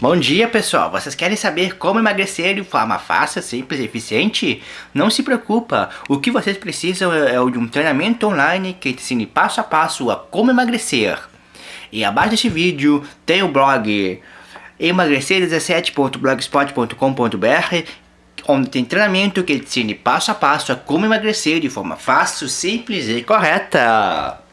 Bom dia pessoal, vocês querem saber como emagrecer de forma fácil, simples e eficiente? Não se preocupa, o que vocês precisam é, é o de um treinamento online que te ensine passo a passo a como emagrecer. E abaixo deste vídeo tem o blog emagrecer17.blogspot.com.br onde tem treinamento que te ensine passo a passo a como emagrecer de forma fácil, simples e correta.